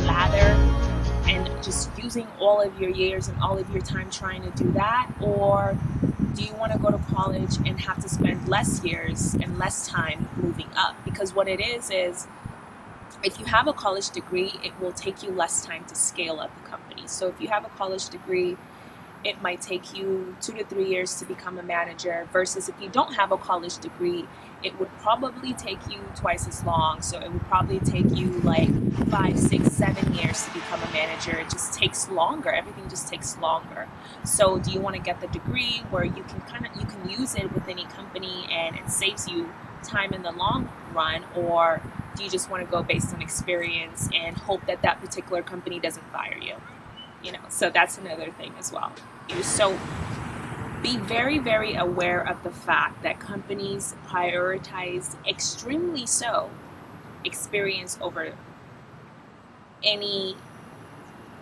ladder and just using all of your years and all of your time trying to do that? Or do you want to go to college and have to spend less years and less time moving up? Because what it is, is if you have a college degree, it will take you less time to scale up a company. So if you have a college degree, it might take you two to three years to become a manager versus if you don't have a college degree it would probably take you twice as long so it would probably take you like five six seven years to become a manager. It just takes longer. Everything just takes longer. So do you want to get the degree where you can kind of you can use it with any company and it saves you time in the long run or do you just want to go based on experience and hope that that particular company doesn't fire you? You know, so that's another thing as well. So be very, very aware of the fact that companies prioritize extremely so experience over any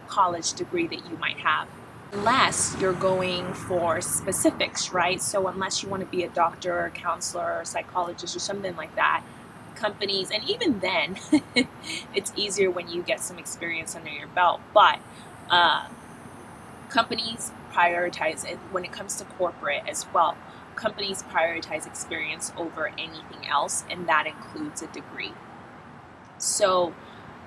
college degree that you might have unless you're going for specifics, right? So unless you want to be a doctor or counselor or psychologist or something like that, companies, and even then, it's easier when you get some experience under your belt. But uh, companies prioritize it when it comes to corporate as well. Companies prioritize experience over anything else, and that includes a degree. So,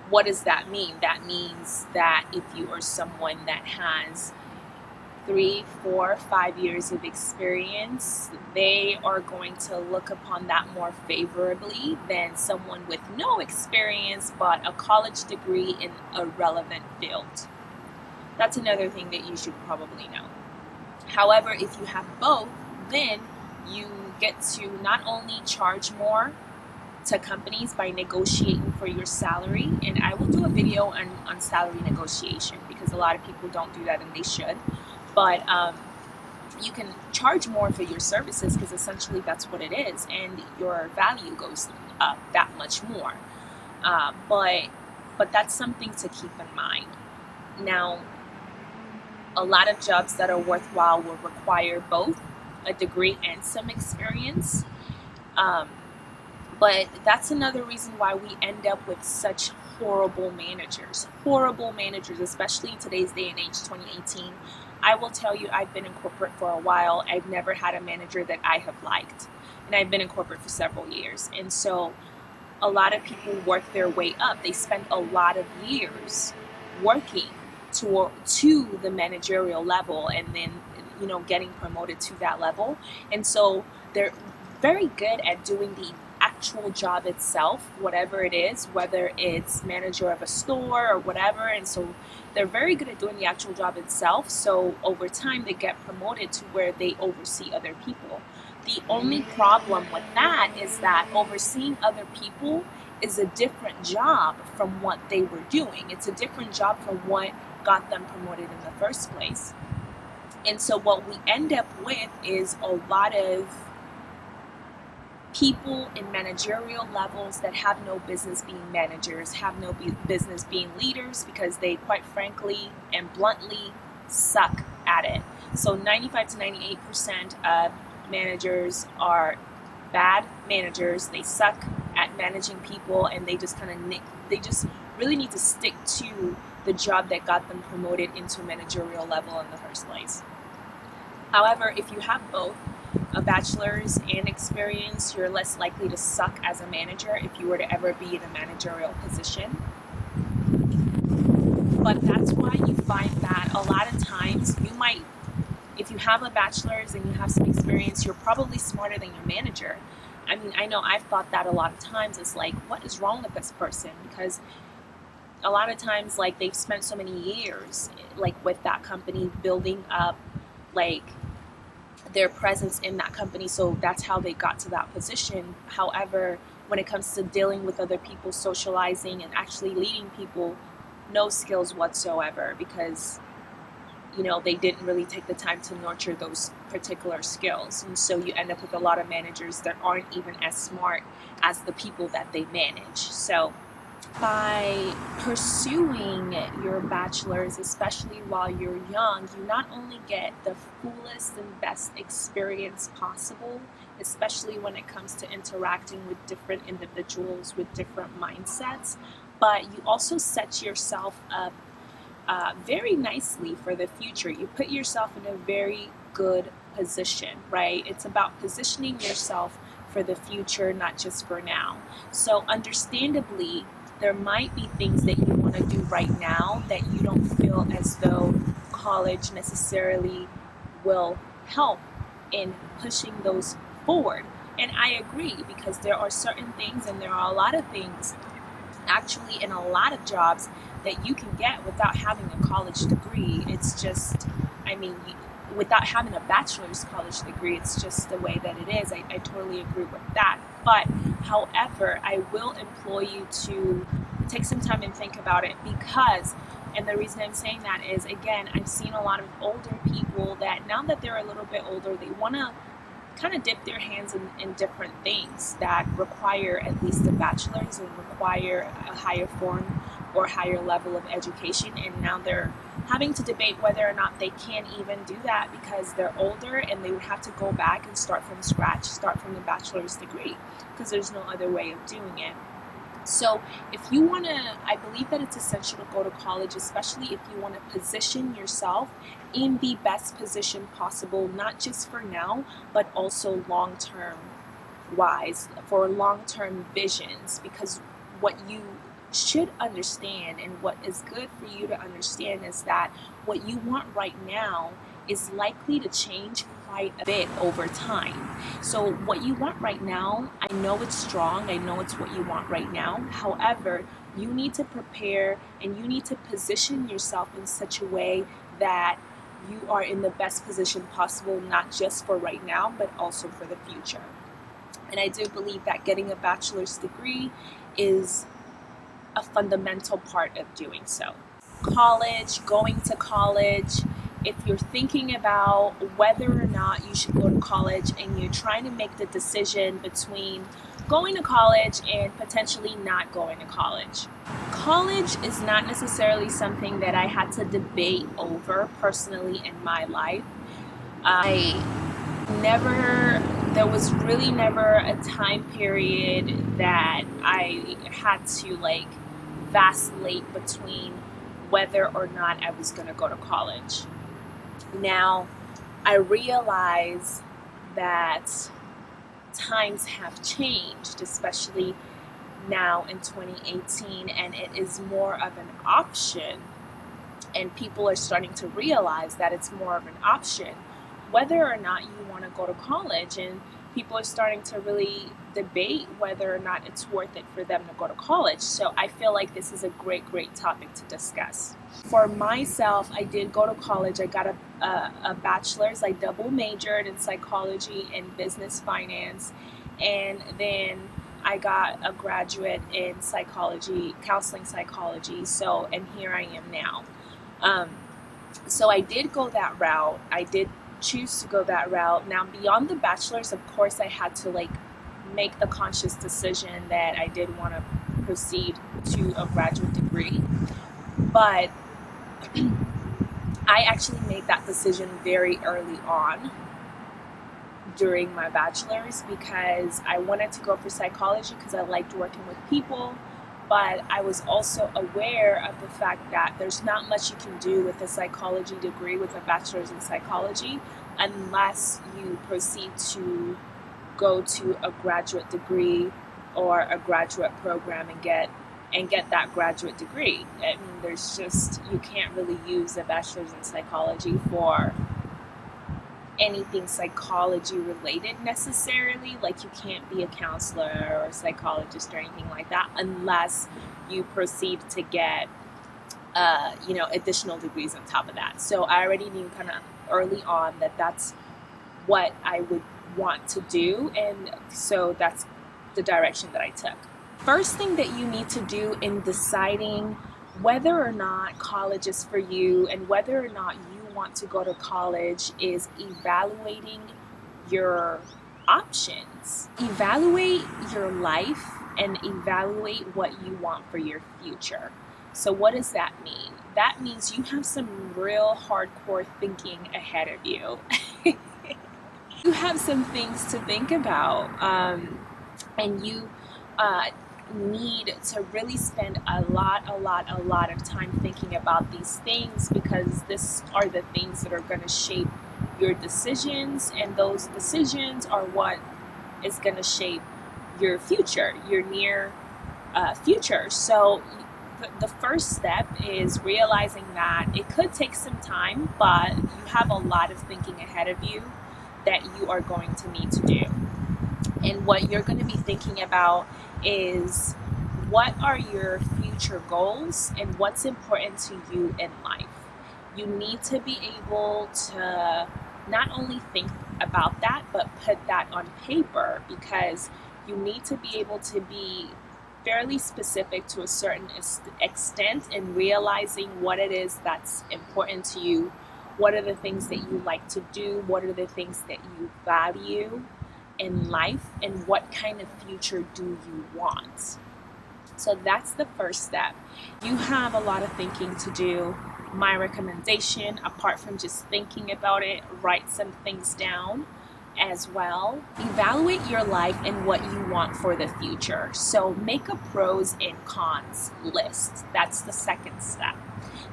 what does that mean? That means that if you are someone that has three, four, five years of experience, they are going to look upon that more favorably than someone with no experience but a college degree in a relevant field. That's another thing that you should probably know. However, if you have both, then you get to not only charge more to companies by negotiating for your salary, and I will do a video on, on salary negotiation because a lot of people don't do that and they should. But um, you can charge more for your services because essentially that's what it is, and your value goes up that much more. Uh, but but that's something to keep in mind. Now, a lot of jobs that are worthwhile will require both a degree and some experience. Um, but that's another reason why we end up with such horrible managers. Horrible managers, especially in today's day and age, 2018. I will tell you, I've been in corporate for a while. I've never had a manager that I have liked. And I've been in corporate for several years. And so a lot of people work their way up. They spend a lot of years working to to the managerial level and then you know getting promoted to that level. And so they're very good at doing the actual job itself whatever it is whether it's manager of a store or whatever. And so they're very good at doing the actual job itself. So over time they get promoted to where they oversee other people. The only problem with that is that overseeing other people is a different job from what they were doing. It's a different job from what got them promoted in the first place. And so what we end up with is a lot of people in managerial levels that have no business being managers, have no business being leaders because they quite frankly and bluntly suck at it. So 95 to 98% of managers are bad managers. They suck at managing people and they just kind of they just really need to stick to the job that got them promoted into managerial level in the first place. However, if you have both a bachelor's and experience, you're less likely to suck as a manager if you were to ever be in a managerial position. But that's why you find that a lot of times you might, if you have a bachelor's and you have some experience, you're probably smarter than your manager. I mean, I know I've thought that a lot of times. It's like, what is wrong with this person? Because a lot of times like they've spent so many years like with that company building up like their presence in that company so that's how they got to that position however when it comes to dealing with other people socializing and actually leading people no skills whatsoever because you know, they didn't really take the time to nurture those particular skills. And so you end up with a lot of managers that aren't even as smart as the people that they manage. So by pursuing your bachelor's, especially while you're young, you not only get the fullest and best experience possible, especially when it comes to interacting with different individuals with different mindsets, but you also set yourself up uh, very nicely for the future. You put yourself in a very good position, right? It's about positioning yourself for the future, not just for now. So, understandably, there might be things that you want to do right now that you don't feel as though college necessarily will help in pushing those forward. And I agree because there are certain things and there are a lot of things actually in a lot of jobs that you can get without having a college degree. It's just, I mean, without having a bachelor's college degree, it's just the way that it is. I, I totally agree with that. But, however, I will employ you to take some time and think about it because, and the reason I'm saying that is, again, I've seen a lot of older people that now that they're a little bit older, they want to kind of dip their hands in, in different things that require at least a bachelor's and require a higher form or higher level of education and now they're having to debate whether or not they can even do that because they're older and they would have to go back and start from scratch, start from the bachelor's degree because there's no other way of doing it. So, if you want to, I believe that it's essential to go to college, especially if you want to position yourself in the best position possible, not just for now, but also long term wise, for long term visions. Because what you should understand and what is good for you to understand is that what you want right now is likely to change quite a bit over time. So what you want right now, I know it's strong, I know it's what you want right now. However, you need to prepare and you need to position yourself in such a way that you are in the best position possible, not just for right now, but also for the future. And I do believe that getting a bachelor's degree is a fundamental part of doing so. College, going to college, if you're thinking about whether or not you should go to college and you're trying to make the decision between going to college and potentially not going to college. College is not necessarily something that I had to debate over personally in my life. I never, there was really never a time period that I had to like vacillate between whether or not I was going to go to college. Now, I realize that times have changed, especially now in 2018, and it is more of an option. And people are starting to realize that it's more of an option whether or not you want to go to college. And people are starting to really debate whether or not it's worth it for them to go to college. So I feel like this is a great, great topic to discuss. For myself, I did go to college. I got a, a, a bachelor's. I double majored in psychology and business finance. And then I got a graduate in psychology, counseling psychology. So, and here I am now. Um, so I did go that route. I did choose to go that route. Now, beyond the bachelor's, of course, I had to like make the conscious decision that I did want to proceed to a graduate degree. But I actually made that decision very early on during my bachelor's because I wanted to go for psychology because I liked working with people but I was also aware of the fact that there's not much you can do with a psychology degree with a bachelor's in psychology unless you proceed to go to a graduate degree or a graduate program and get and get that graduate degree. I mean, there's just you can't really use a bachelor's in psychology for anything psychology related necessarily. Like you can't be a counselor or a psychologist or anything like that unless you proceed to get, uh, you know, additional degrees on top of that. So I already knew kind of early on that that's what I would want to do, and so that's the direction that I took. First thing that you need to do in deciding whether or not college is for you and whether or not you want to go to college is evaluating your options. Evaluate your life and evaluate what you want for your future. So, what does that mean? That means you have some real hardcore thinking ahead of you. you have some things to think about, um, and you uh, need to really spend a lot, a lot, a lot of time thinking about these things because this are the things that are going to shape your decisions, and those decisions are what is going to shape your future, your near uh, future. So, the first step is realizing that it could take some time, but you have a lot of thinking ahead of you that you are going to need to do. And what you're going to be thinking about is what are your future goals and what's important to you in life. You need to be able to not only think about that, but put that on paper because you need to be able to be fairly specific to a certain extent in realizing what it is that's important to you, what are the things that you like to do, what are the things that you value in life, and what kind of future do you want. So that's the first step. You have a lot of thinking to do. My recommendation, apart from just thinking about it, write some things down as well. Evaluate your life and what you want for the future. So make a pros and cons list. That's the second step.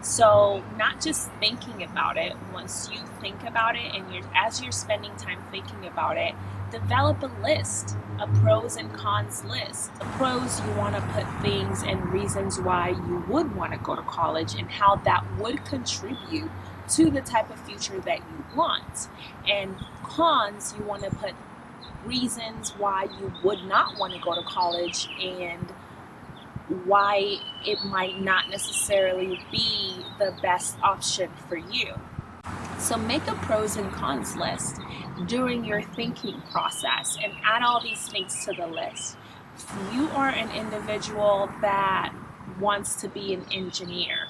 So not just thinking about it, once you think about it and you're as you're spending time thinking about it, develop a list, a pros and cons list. The pros you want to put things and reasons why you would want to go to college and how that would contribute to the type of future that you want. And cons, you want to put reasons why you would not want to go to college and why it might not necessarily be the best option for you. So make a pros and cons list during your thinking process and add all these things to the list. If you are an individual that wants to be an engineer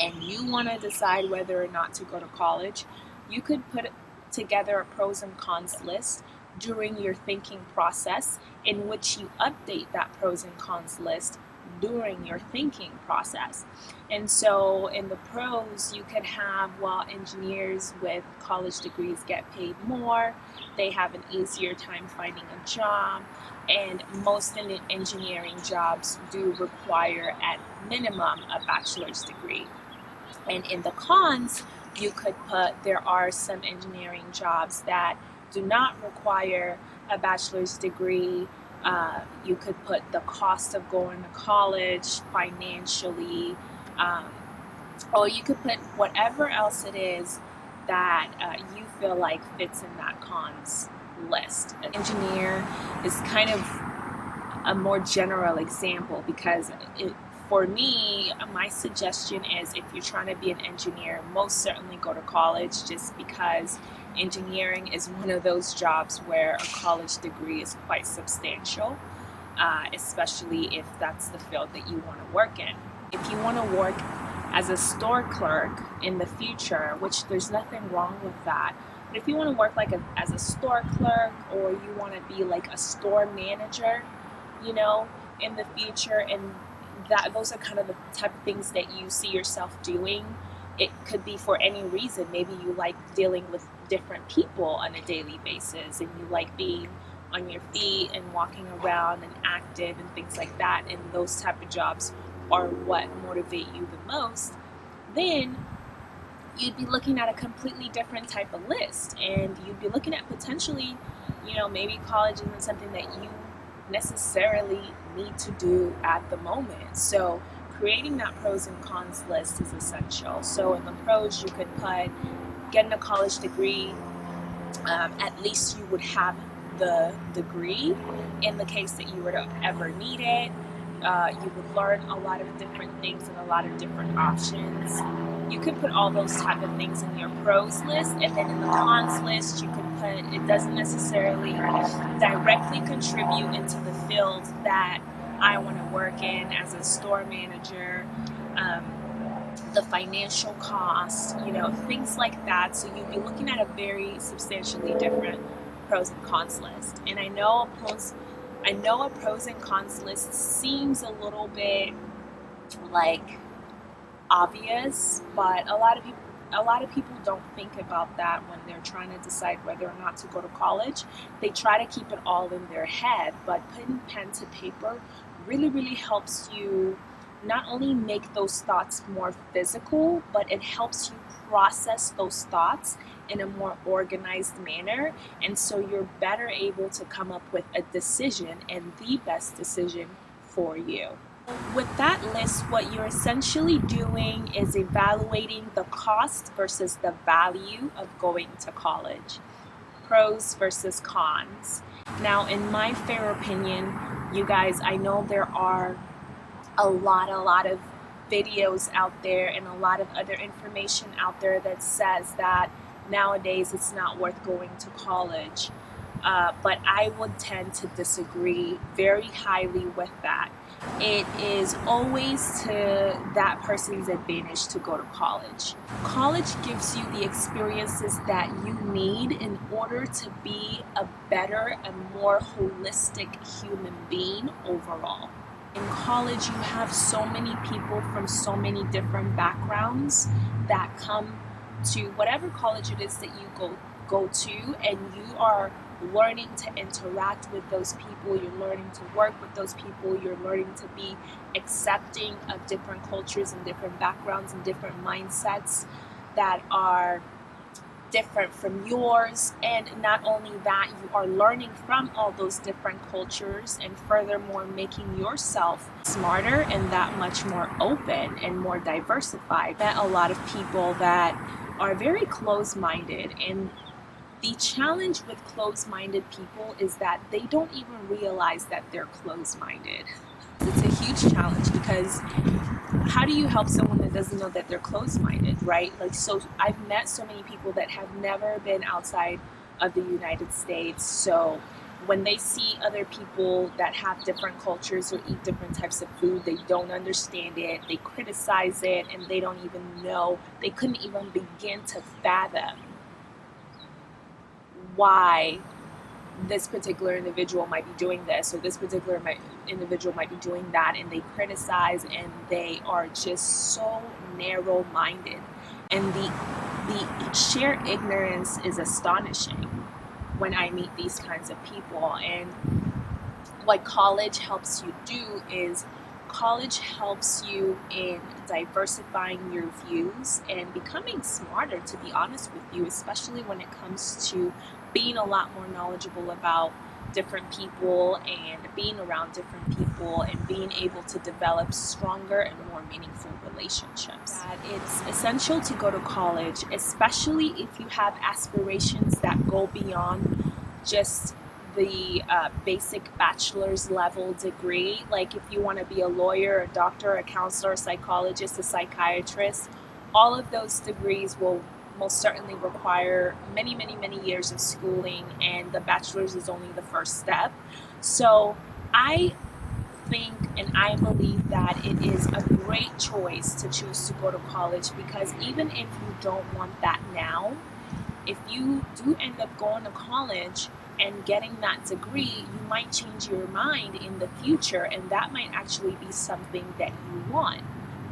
and you want to decide whether or not to go to college, you could put together a pros and cons list during your thinking process in which you update that pros and cons list during your thinking process. And so in the pros, you could have, well, engineers with college degrees get paid more, they have an easier time finding a job, and most engineering jobs do require at minimum a bachelor's degree. And in the cons, you could put there are some engineering jobs that do not require a bachelor's degree. Uh, you could put the cost of going to college financially, um, or you could put whatever else it is that uh, you feel like fits in that cons list. An engineer is kind of a more general example because it, for me, my suggestion is if you're trying to be an engineer, most certainly go to college just because engineering is one of those jobs where a college degree is quite substantial, uh, especially if that's the field that you want to work in. If you want to work as a store clerk in the future, which there's nothing wrong with that, but if you want to work like a, as a store clerk or you want to be like a store manager, you know, in the future and that those are kind of the type of things that you see yourself doing. It could be for any reason. Maybe you like dealing with different people on a daily basis and you like being on your feet and walking around and active and things like that and those type of jobs are what motivate you the most then you'd be looking at a completely different type of list and you'd be looking at potentially you know maybe college isn't something that you necessarily need to do at the moment. So creating that pros and cons list is essential. So in the pros, you could put getting a college degree. Um, at least you would have the degree in the case that you were to ever need it. Uh, you would learn a lot of different things and a lot of different options. You could put all those type of things in your pros list, and then in the cons list, you could put it doesn't necessarily directly contribute into the field that I want to work in as a store manager. Um, the financial cost, you know, things like that. So you'd be looking at a very substantially different pros and cons list. And I know a pros, I know a pros and cons list seems a little bit like obvious, but a lot of people a lot of people don't think about that when they're trying to decide whether or not to go to college. They try to keep it all in their head, but putting pen to paper really, really helps you not only make those thoughts more physical, but it helps you process those thoughts in a more organized manner. And so you're better able to come up with a decision and the best decision for you. With that list, what you're essentially doing is evaluating the cost versus the value of going to college. Pros versus cons. Now, in my fair opinion, you guys, I know there are a lot, a lot of videos out there and a lot of other information out there that says that nowadays it's not worth going to college. Uh, but I would tend to disagree very highly with that. It is always to that person's advantage to go to college. College gives you the experiences that you need in order to be a better and more holistic human being overall. In college, you have so many people from so many different backgrounds that come to whatever college it is that you go go to, and you are learning to interact with those people. You're learning to work with those people. You're learning to be accepting of different cultures and different backgrounds and different mindsets that are different from yours and not only that you are learning from all those different cultures and furthermore making yourself smarter and that much more open and more diversified met a lot of people that are very close-minded and the challenge with closed-minded people is that they don't even realize that they're closed-minded it's a huge challenge because how do you help someone that doesn't know that they're closed-minded, right? Like, so I've met so many people that have never been outside of the United States. So when they see other people that have different cultures or eat different types of food, they don't understand it, they criticize it, and they don't even know, they couldn't even begin to fathom why this particular individual might be doing this or this particular might, individual might be doing that and they criticize and they are just so narrow-minded. And the the sheer ignorance is astonishing when I meet these kinds of people. And what college helps you do is college helps you in diversifying your views and becoming smarter to be honest with you especially when it comes to being a lot more knowledgeable about different people and being around different people and being able to develop stronger and more meaningful relationships. It's essential to go to college, especially if you have aspirations that go beyond just the uh, basic bachelor's level degree. Like if you want to be a lawyer, a doctor, a counselor, a psychologist, a psychiatrist, all of those degrees will most certainly require many, many, many years of schooling, and the bachelor's is only the first step. So I think and I believe that it is a great choice to choose to go to college because even if you don't want that now, if you do end up going to college and getting that degree, you might change your mind in the future, and that might actually be something that you want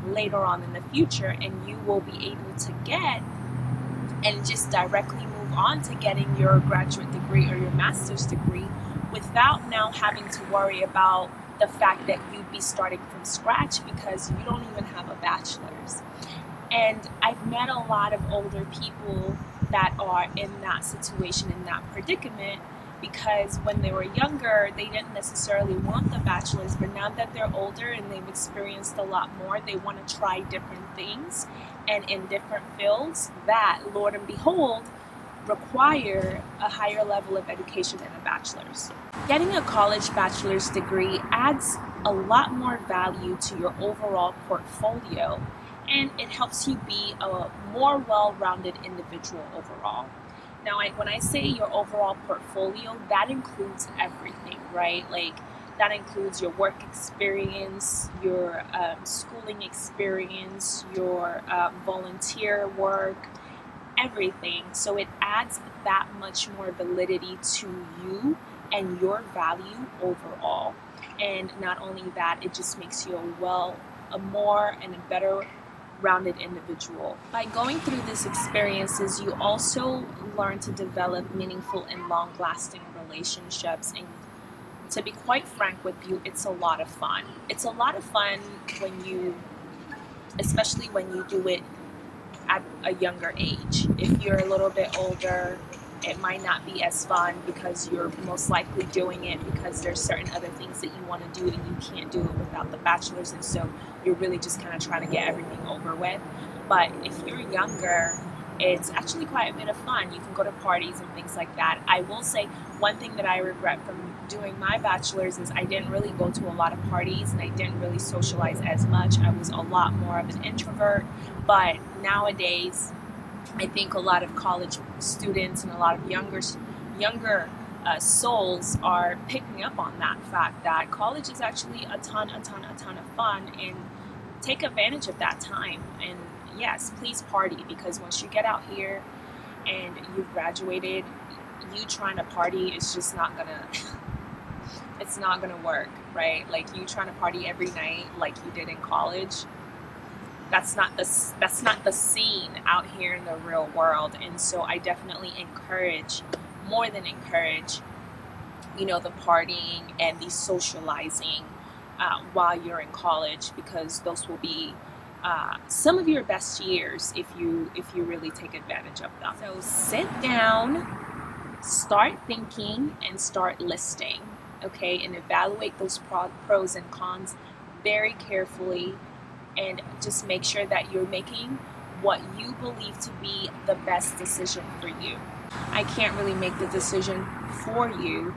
later on in the future, and you will be able to get and just directly move on to getting your graduate degree or your master's degree without now having to worry about the fact that you'd be starting from scratch because you don't even have a bachelor's. And I've met a lot of older people that are in that situation, in that predicament, because when they were younger, they didn't necessarily want the bachelor's, but now that they're older and they've experienced a lot more, they want to try different things and in different fields that, Lord and behold, require a higher level of education than a bachelor's. Getting a college bachelor's degree adds a lot more value to your overall portfolio and it helps you be a more well-rounded individual overall. Now, when I say your overall portfolio, that includes everything, right? Like That includes your work experience, your um, schooling experience, your uh, volunteer work, everything. So it adds that much more validity to you and your value overall. And not only that, it just makes you a well, a more and a better rounded individual. By going through these experiences, you also learn to develop meaningful and long lasting relationships. And to be quite frank with you, it's a lot of fun. It's a lot of fun when you, especially when you do it at a younger age. If you're a little bit older, it might not be as fun because you're most likely doing it because there's certain other things that you want to do and you can't do it without the bachelor's and so you're really just kind of trying to get everything over with but if you're younger it's actually quite a bit of fun you can go to parties and things like that i will say one thing that i regret from doing my bachelor's is i didn't really go to a lot of parties and i didn't really socialize as much i was a lot more of an introvert but nowadays I think a lot of college students and a lot of younger younger uh, souls are picking up on that fact that college is actually a ton, a ton, a ton of fun, and take advantage of that time. And yes, please party because once you get out here and you've graduated, you trying to party is just not gonna. it's not gonna work, right? Like you trying to party every night like you did in college that's not the that's not the scene out here in the real world. And so i definitely encourage more than encourage you know the partying and the socializing uh, while you're in college because those will be uh, some of your best years if you if you really take advantage of them. So sit down start thinking and start listing okay and evaluate those pros and cons very carefully and just make sure that you're making what you believe to be the best decision for you. I can't really make the decision for you.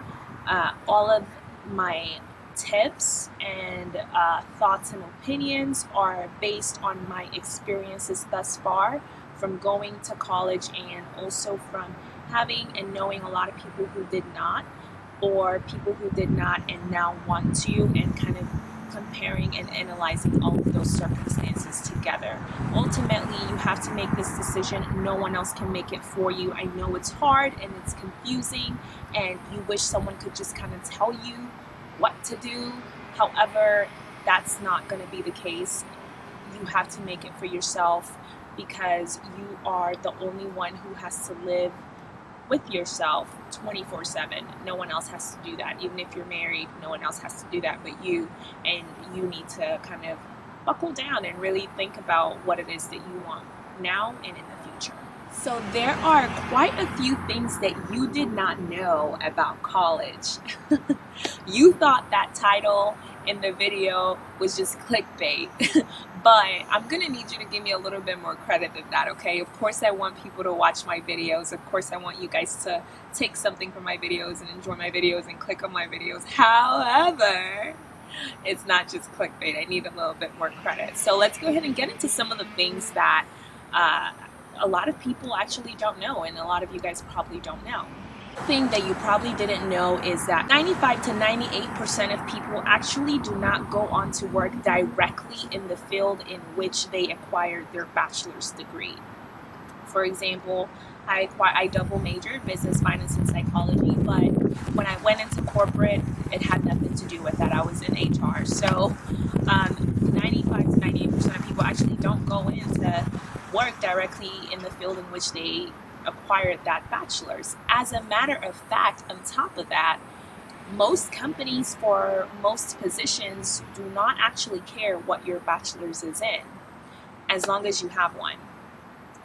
Uh, all of my tips and uh, thoughts and opinions are based on my experiences thus far from going to college and also from having and knowing a lot of people who did not or people who did not and now want to and kind of comparing and analyzing all of those circumstances together. Ultimately, you have to make this decision. No one else can make it for you. I know it's hard and it's confusing, and you wish someone could just kind of tell you what to do. However, that's not going to be the case. You have to make it for yourself because you are the only one who has to live with yourself 24 7. No one else has to do that. Even if you're married, no one else has to do that but you. And you need to kind of buckle down and really think about what it is that you want now and in the future. So, there are quite a few things that you did not know about college. you thought that title in the video was just clickbait. but I'm gonna need you to give me a little bit more credit than that, okay? Of course I want people to watch my videos. Of course I want you guys to take something from my videos and enjoy my videos and click on my videos. However, it's not just clickbait. I need a little bit more credit. So let's go ahead and get into some of the things that uh, a lot of people actually don't know and a lot of you guys probably don't know thing that you probably didn't know is that 95 to 98% of people actually do not go on to work directly in the field in which they acquired their bachelor's degree. For example, I, I double majored business, finance, and psychology, but when I went into corporate, it had nothing to do with that. I was in HR. So um, 95 to 98% of people actually don't go into work directly in the field in which they acquired that bachelor's. As a matter of fact, on top of that, most companies for most positions do not actually care what your bachelor's is in, as long as you have one.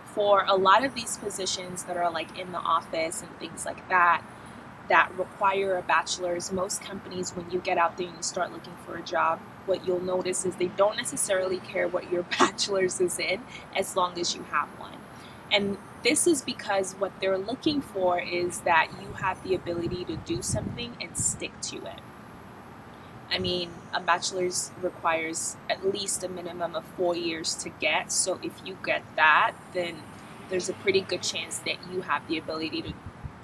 For a lot of these positions that are like in the office and things like that, that require a bachelor's, most companies, when you get out there and you start looking for a job, what you'll notice is they don't necessarily care what your bachelor's is in as long as you have one. And this is because what they're looking for is that you have the ability to do something and stick to it. I mean, a bachelor's requires at least a minimum of four years to get. So if you get that, then there's a pretty good chance that you have the ability to,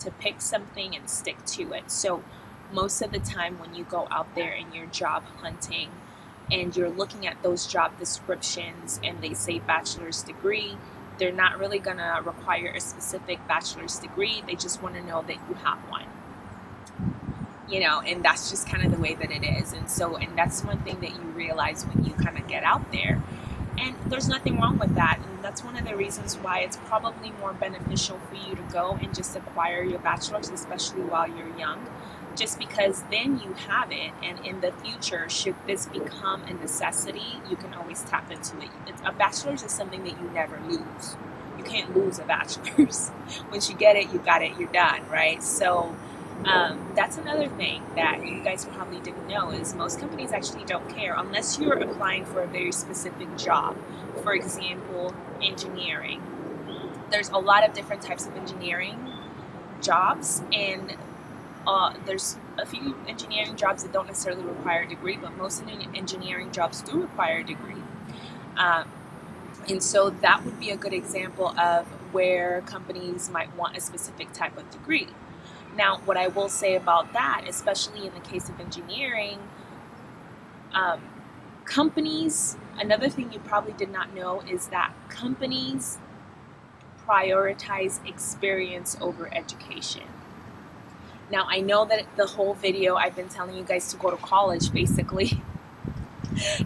to pick something and stick to it. So most of the time when you go out there and you're job hunting and you're looking at those job descriptions and they say bachelor's degree, they're not really to require a specific bachelor's degree. They just want to know that you have one. You know, and that's just kind of the way that it is. And so, and that's one thing that you realize when you kind of get out there. And there's nothing wrong with that. And that's one of the reasons why it's probably more beneficial for you to go and just acquire your bachelor's, especially while you're young just because then you have it and in the future should this become a necessity you can always tap into it. A bachelor's is something that you never lose. You can't lose a bachelor's. Once you get it you got it you're done right? So um, that's another thing that you guys probably didn't know is most companies actually don't care unless you're applying for a very specific job. For example engineering. There's a lot of different types of engineering jobs and uh, there's a few engineering jobs that don't necessarily require a degree, but most engineering jobs do require a degree. Um, and so that would be a good example of where companies might want a specific type of degree. Now, what I will say about that, especially in the case of engineering, um, companies, another thing you probably did not know is that companies prioritize experience over education. Now I know that the whole video I've been telling you guys to go to college basically.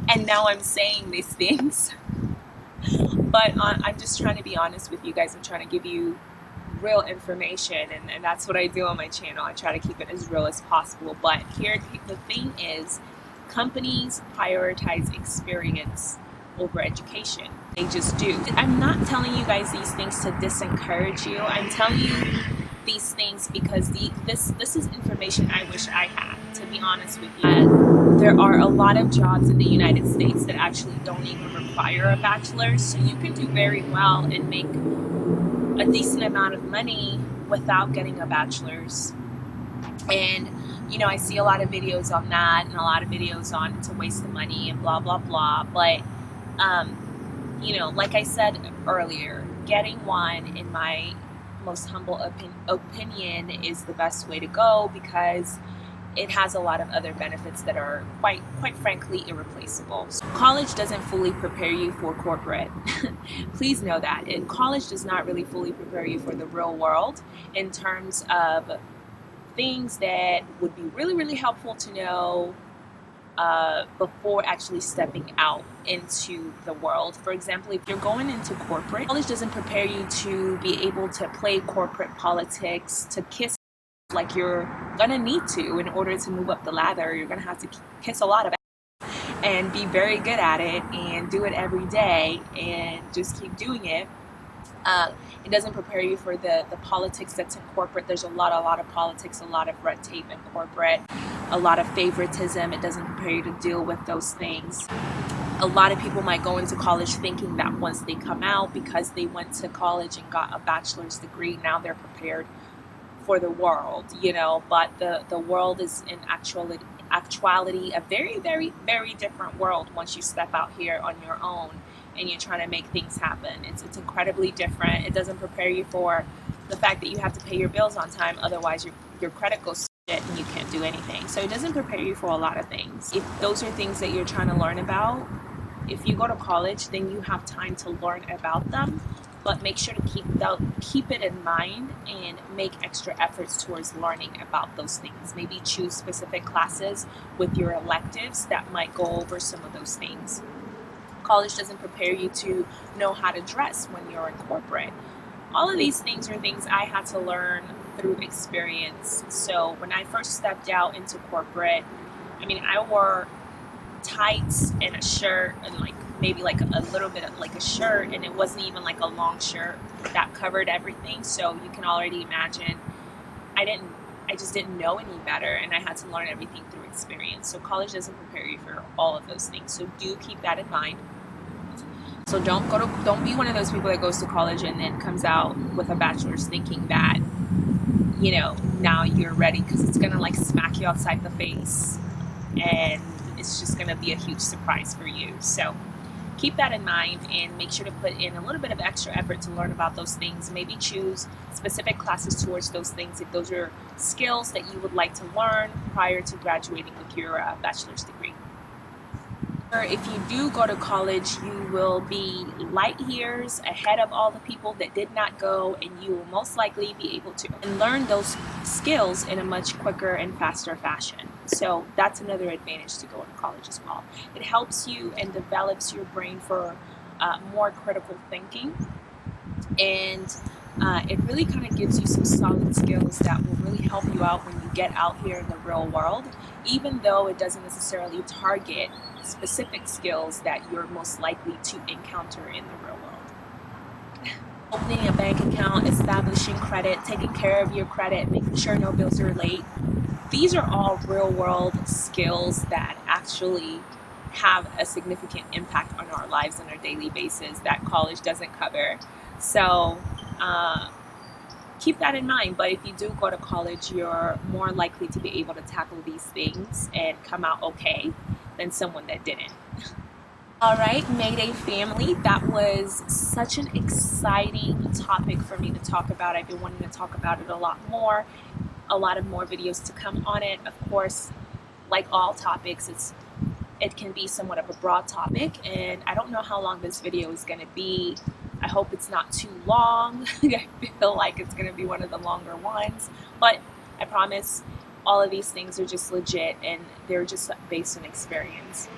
And now I'm saying these things. But uh, I'm just trying to be honest with you guys I'm trying to give you real information and, and that's what I do on my channel. I try to keep it as real as possible. But here the thing is companies prioritize experience over education. They just do. I'm not telling you guys these things to disencourage you. I'm telling you these things because the, this this is information I wish I had to be honest with you. there are a lot of jobs in the United States that actually don't even require a bachelor's so you can do very well and make a decent amount of money without getting a bachelor's and you know I see a lot of videos on that and a lot of videos on it's a waste of money and blah blah blah but um, you know like I said earlier getting one in my most humble opin opinion is the best way to go because it has a lot of other benefits that are quite quite frankly irreplaceable. So college doesn't fully prepare you for corporate. Please know that. And college does not really fully prepare you for the real world in terms of things that would be really really helpful to know uh, before actually stepping out into the world. For example, if you're going into corporate, college doesn't prepare you to be able to play corporate politics, to kiss like you're gonna need to in order to move up the ladder. You're gonna have to kiss a lot of and be very good at it and do it every day and just keep doing it. Uh, it doesn't prepare you for the, the politics that's in corporate. There's a lot, a lot of politics, a lot of red tape in corporate a lot of favoritism. It doesn't prepare you to deal with those things. A lot of people might go into college thinking that once they come out, because they went to college and got a bachelor's degree, now they're prepared for the world, you know, but the, the world is in actuality, actuality a very, very, very different world once you step out here on your own and you're trying to make things happen. It's, it's incredibly different. It doesn't prepare you for the fact that you have to pay your bills on time, otherwise your, your credit goes shit and you can't do anything. So it doesn't prepare you for a lot of things. If those are things that you're trying to learn about, if you go to college, then you have time to learn about them, but make sure to keep the, keep it in mind and make extra efforts towards learning about those things. Maybe choose specific classes with your electives that might go over some of those things. College doesn't prepare you to know how to dress when you're in corporate. All of these things are things I had to learn through experience. So when I first stepped out into corporate, I mean, I wore tights and a shirt and like maybe like a little bit of like a shirt and it wasn't even like a long shirt that covered everything. So you can already imagine I didn't, I just didn't know any better and I had to learn everything through experience. So college doesn't prepare you for all of those things. So do keep that in mind. So don't go to, don't be one of those people that goes to college and then comes out with a bachelor's thinking that you know, now you're ready because it's going to like smack you outside the face and it's just going to be a huge surprise for you. So keep that in mind and make sure to put in a little bit of extra effort to learn about those things. Maybe choose specific classes towards those things if those are skills that you would like to learn prior to graduating with your uh, bachelor's degree. If you do go to college, you will be light years ahead of all the people that did not go, and you will most likely be able to learn those skills in a much quicker and faster fashion. So that's another advantage to going to college as well. It helps you and develops your brain for uh, more critical thinking, and uh, it really kind of gives you some solid skills that will really help you out when you get out here in the real world, even though it doesn't necessarily target specific skills that you're most likely to encounter in the real world. Opening a bank account, establishing credit, taking care of your credit, making sure no bills are late. These are all real world skills that actually have a significant impact on our lives on a daily basis that college doesn't cover. So uh, keep that in mind. But if you do go to college, you're more likely to be able to tackle these things and come out okay than someone that didn't. All right, Mayday family, that was such an exciting topic for me to talk about. I've been wanting to talk about it a lot more, a lot of more videos to come on it. Of course, like all topics, it's it can be somewhat of a broad topic, and I don't know how long this video is going to be. I hope it's not too long. I feel like it's going to be one of the longer ones, but I promise all of these things are just legit and they're just based on experience.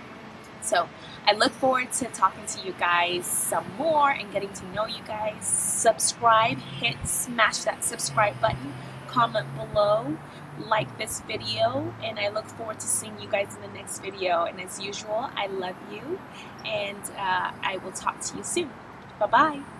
So I look forward to talking to you guys some more and getting to know you guys. Subscribe, hit, smash that subscribe button, comment below, like this video, and I look forward to seeing you guys in the next video. And as usual, I love you, and uh, I will talk to you soon. Bye-bye.